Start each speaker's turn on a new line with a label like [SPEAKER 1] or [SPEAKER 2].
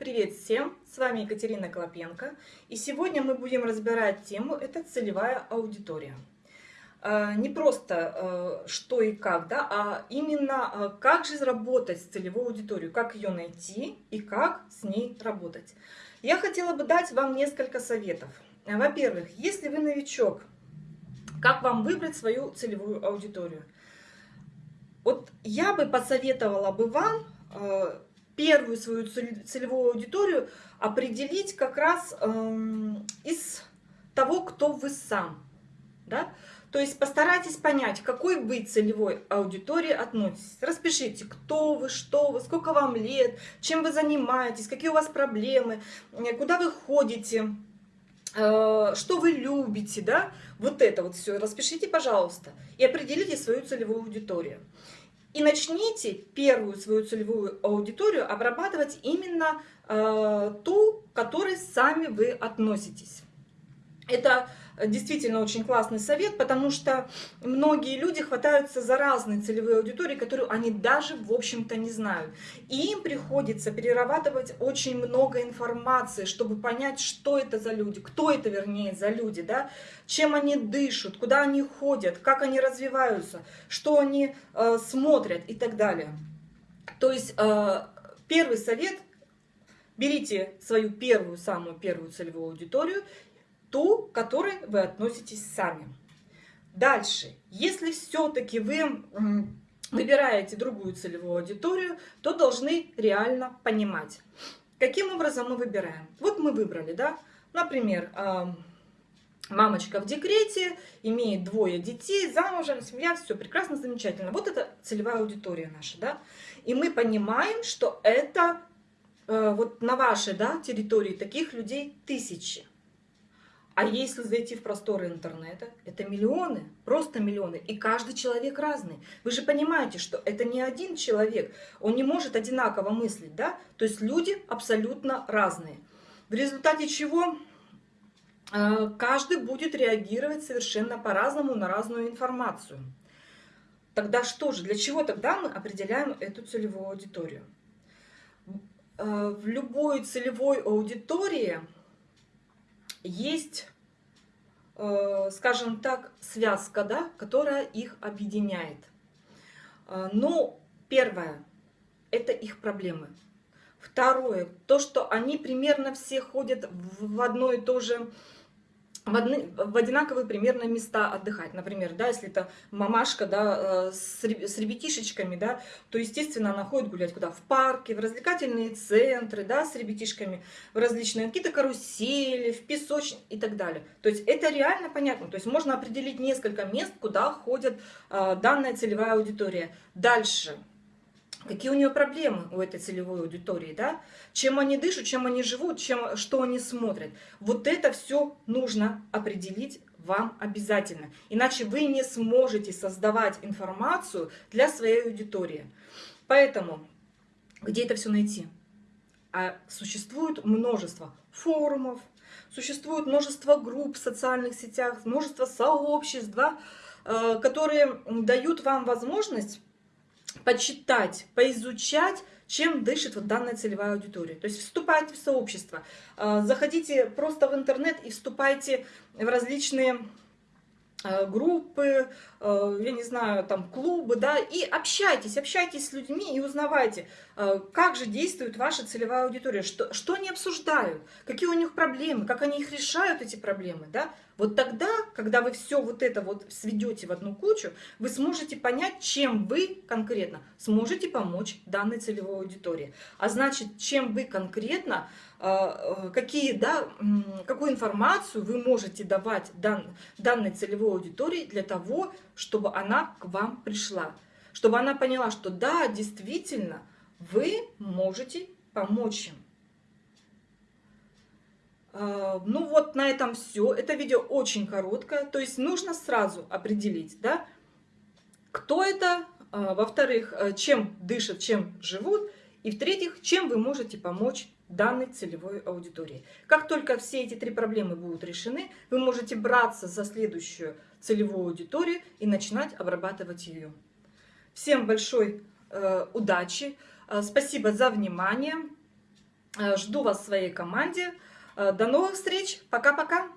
[SPEAKER 1] Привет всем! С вами Екатерина Клопенко. И сегодня мы будем разбирать тему «Это целевая аудитория». А, не просто а, что и как, да, а именно а, как же работать с целевой аудиторией, как ее найти и как с ней работать. Я хотела бы дать вам несколько советов. Во-первых, если вы новичок, как вам выбрать свою целевую аудиторию? Вот я бы посоветовала бы вам первую свою целевую аудиторию определить как раз эм, из того, кто вы сам. Да? То есть постарайтесь понять, какой вы целевой аудитории относитесь. Распишите, кто вы, что вы, сколько вам лет, чем вы занимаетесь, какие у вас проблемы, э, куда вы ходите, э, что вы любите, да, вот это вот все распишите, пожалуйста, и определите свою целевую аудиторию. И начните первую свою целевую аудиторию обрабатывать именно э, ту, к которой сами вы относитесь. Это действительно очень классный совет, потому что многие люди хватаются за разные целевые аудитории, которую они даже, в общем-то, не знают. И им приходится перерабатывать очень много информации, чтобы понять, что это за люди, кто это, вернее, за люди, да, чем они дышат, куда они ходят, как они развиваются, что они э, смотрят и так далее. То есть э, первый совет – берите свою первую, самую первую целевую аудиторию ту, к которой вы относитесь сами. Дальше, если все-таки вы выбираете другую целевую аудиторию, то должны реально понимать, каким образом мы выбираем. Вот мы выбрали, да, например, мамочка в декрете, имеет двое детей, замужем, семья, все прекрасно, замечательно. Вот это целевая аудитория наша, да. И мы понимаем, что это э, вот на вашей да, территории таких людей тысячи. А если зайти в просторы интернета, это миллионы, просто миллионы, и каждый человек разный. Вы же понимаете, что это не один человек, он не может одинаково мыслить, да? То есть люди абсолютно разные. В результате чего э, каждый будет реагировать совершенно по-разному на разную информацию. Тогда что же, для чего тогда мы определяем эту целевую аудиторию? Э, в любой целевой аудитории есть, скажем так, связка, да, которая их объединяет. Э, но первое – это их проблемы. Второе – то, что они примерно все ходят в одно и то же в, одни, в одинаковые примерно места отдыхать. Например, да, если это мамашка да, э, с, с ребятишечками, да, то, естественно, она ходит гулять куда? В парке, в развлекательные центры, да, с ребятишками, в различные какие-то карусели, в песочнице и так далее. То есть это реально понятно. То есть можно определить несколько мест, куда ходит э, данная целевая аудитория. Дальше какие у нее проблемы у этой целевой аудитории, да? Чем они дышат, чем они живут, чем, что они смотрят. Вот это все нужно определить вам обязательно. Иначе вы не сможете создавать информацию для своей аудитории. Поэтому, где это все найти? А существует множество форумов, существует множество групп в социальных сетях, множество сообществ, да, э, которые дают вам возможность почитать, поизучать, чем дышит вот данная целевая аудитория. То есть вступайте в сообщество, э, заходите просто в интернет и вступайте в различные группы, э, я не знаю, там клубы, да, и общайтесь, общайтесь с людьми и узнавайте, э, как же действует ваша целевая аудитория, что, что они обсуждают, какие у них проблемы, как они их решают, эти проблемы, да. Вот тогда, когда вы все вот это вот сведете в одну кучу, вы сможете понять, чем вы конкретно сможете помочь данной целевой аудитории. А значит, чем вы конкретно э, какие, да, какую информацию вы можете давать дан, данной целевой аудитории для того, чтобы она к вам пришла. Чтобы она поняла, что да, действительно, вы можете помочь им. А, ну вот на этом все. Это видео очень короткое. То есть нужно сразу определить, да, кто это, а, во-вторых, э, чем дышат, чем живут, и в-третьих, чем вы можете помочь данной целевой аудитории. Как только все эти три проблемы будут решены, вы можете браться за следующую целевую аудиторию и начинать обрабатывать ее. Всем большой э, удачи, э, спасибо за внимание. Жду вас в своей команде. До новых встреч. Пока-пока.